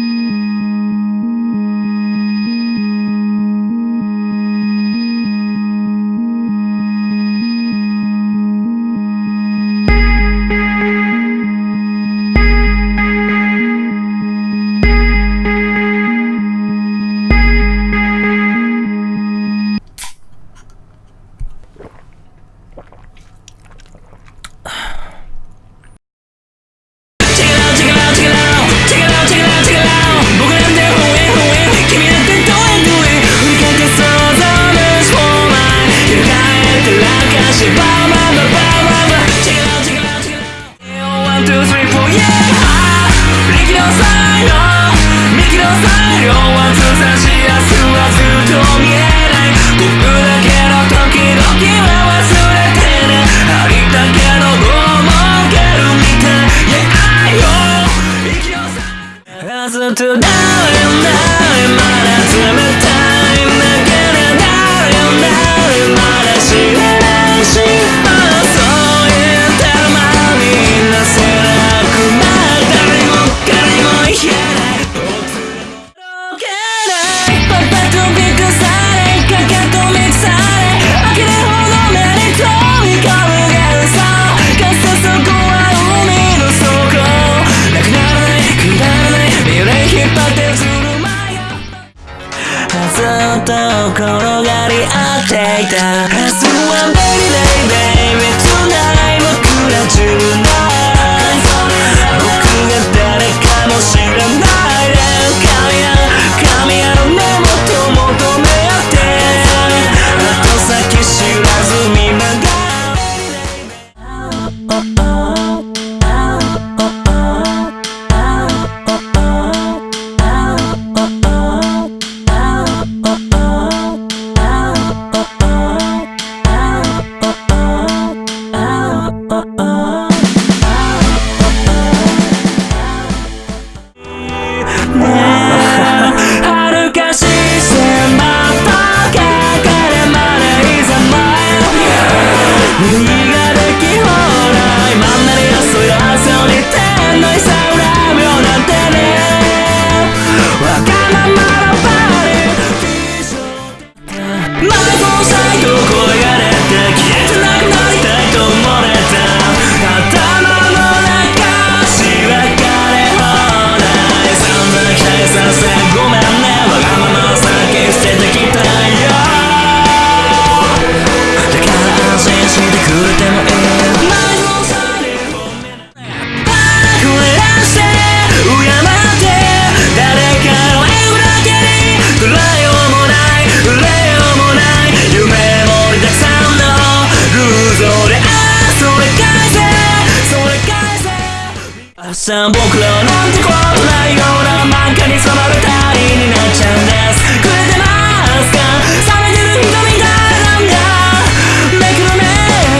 Música ずっないまだ冷たいと転がり合っていた。は便利だい baby tonight 僕 Yeah. さ僕らなんてことないような漫画に染まる他人になっちゃうんですくれてますか冷めてる瞳誰なんだめくるめ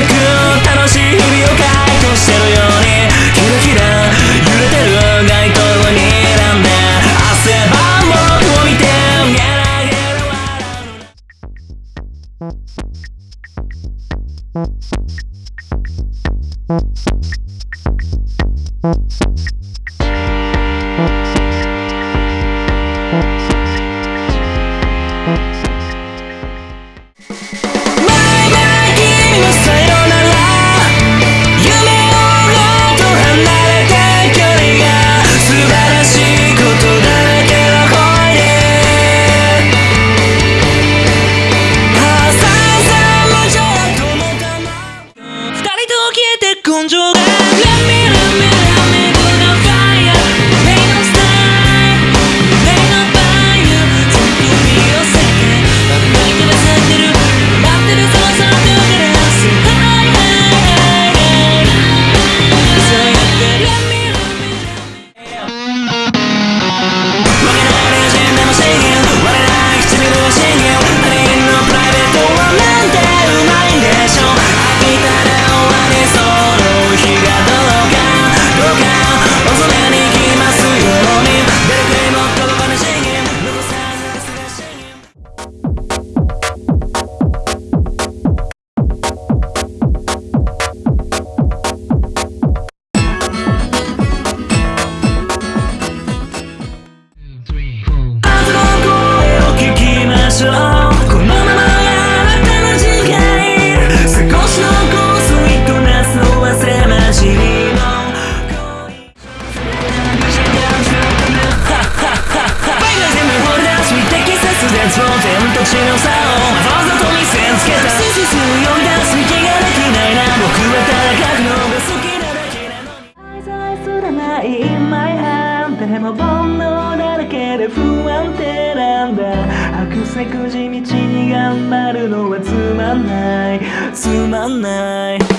く楽しい。日々を回答してるようにキラキラ揺れてる街灯を睨んで汗ば僕を見てゲラゲラ笑うしの差をわざと見せつけた真実を呼び出す気ができないな僕は戦うのが好きなだけなのに愛されすらない In my hand でも煩悩だらけで不安定なんだ悪せくじ道に頑張る。のはつまんないつまんない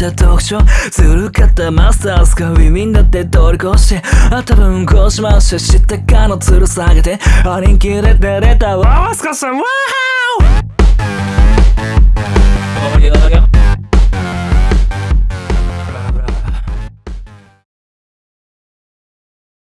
た特徴ずるかったマスターズがウィミンだって通り越して頭うんこしまして知ったかのつる下げてありんきれてれた。わわすかさんわーおよよ。